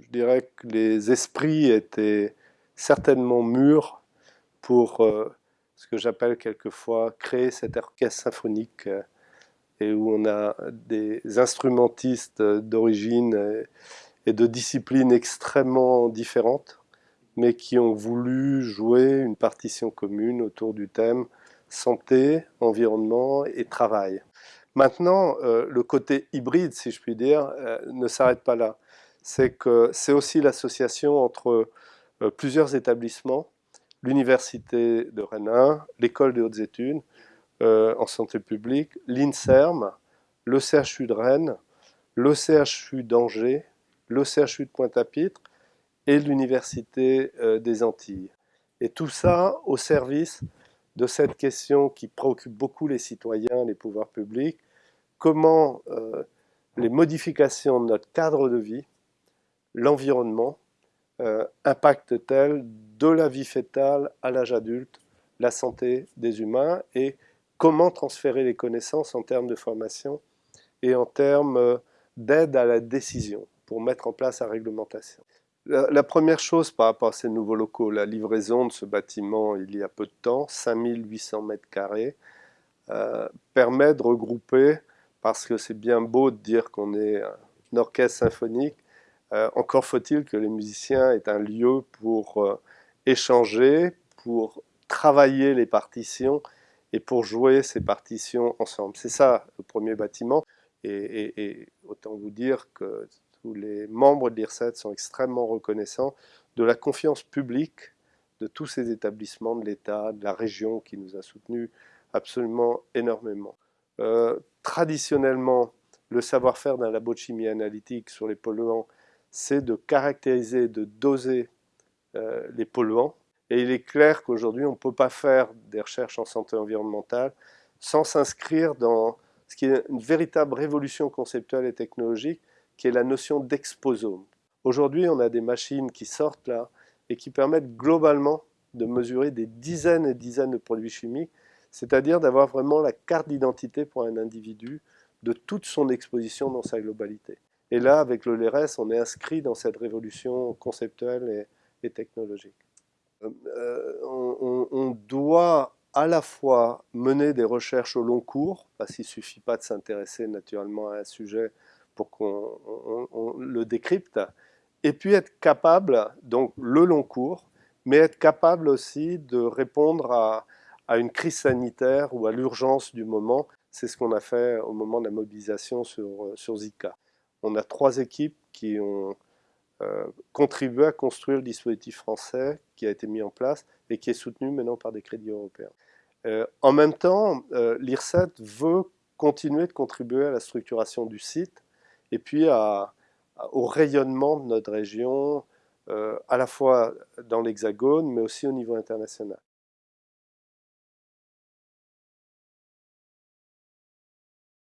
Je dirais que les esprits étaient certainement mûrs pour euh, ce que j'appelle quelquefois créer cet orchestre symphonique euh, et où on a des instrumentistes d'origine et de disciplines extrêmement différentes mais qui ont voulu jouer une partition commune autour du thème santé, environnement et travail. Maintenant, euh, le côté hybride, si je puis dire, ne s'arrête pas là c'est que c'est aussi l'association entre euh, plusieurs établissements, l'Université de Rennes l'École des hautes études euh, en santé publique, l'INSERM, le CHU de Rennes, le CHU d'Angers, le CHU de Pointe-à-Pitre et l'Université euh, des Antilles. Et tout ça au service de cette question qui préoccupe beaucoup les citoyens, les pouvoirs publics, comment les modifications de notre cadre de vie, l'environnement euh, impacte-t-elle de la vie fétale à l'âge adulte la santé des humains et comment transférer les connaissances en termes de formation et en termes euh, d'aide à la décision pour mettre en place la réglementation? La, première chose par rapport à ces nouveaux locaux, la livraison de ce bâtiment il y a peu de temps, 5800 mètres carrés, euh, permet de regrouper, parce que c'est bien beau de dire qu'on est un orchestre symphonique, euh, encore faut-il que les musiciens aient un lieu pour euh, échanger, pour travailler les partitions et pour jouer ces partitions ensemble. C'est ça le premier bâtiment. Et, autant vous dire que tous les membres de l'IRSET sont extrêmement reconnaissants de la confiance publique de tous ces établissements, de l'État, de la région qui nous a soutenus absolument énormément. Euh, traditionnellement, le savoir-faire d'un labo de chimie analytique sur les polluants c'est de caractériser, de doser euh, les polluants. Et il est clair qu'aujourd'hui, on ne peut pas faire des recherches en santé environnementale sans s'inscrire dans ce qui est une véritable révolution conceptuelle et technologique, qui est la notion d'exposome. Aujourd'hui, on a des machines qui sortent là et qui permettent globalement de mesurer des dizaines et dizaines de produits chimiques, c'est-à-dire d'avoir vraiment la carte d'identité pour un individu de toute son exposition dans sa globalité. Et là, avec le LRS, on est inscrit dans cette révolution conceptuelle et, technologique. Euh, euh, on, doit à la fois mener des recherches au long cours, parce qu'il ne suffit pas de s'intéresser naturellement à un sujet pour qu'on le décrypte, et puis être capable, donc le long cours, mais être capable aussi de répondre à, une crise sanitaire ou à l'urgence du moment. C'est ce qu'on a fait au moment de la mobilisation sur, sur Zika on a trois équipes qui ont euh, contribué à construire le dispositif français qui a été mis en place et qui est soutenu maintenant par des crédits européens. Euh, en même temps, euh, l'IRSET veut continuer de contribuer à la structuration du site et puis au rayonnement de notre région, à la fois dans l'Hexagone, mais aussi au niveau international.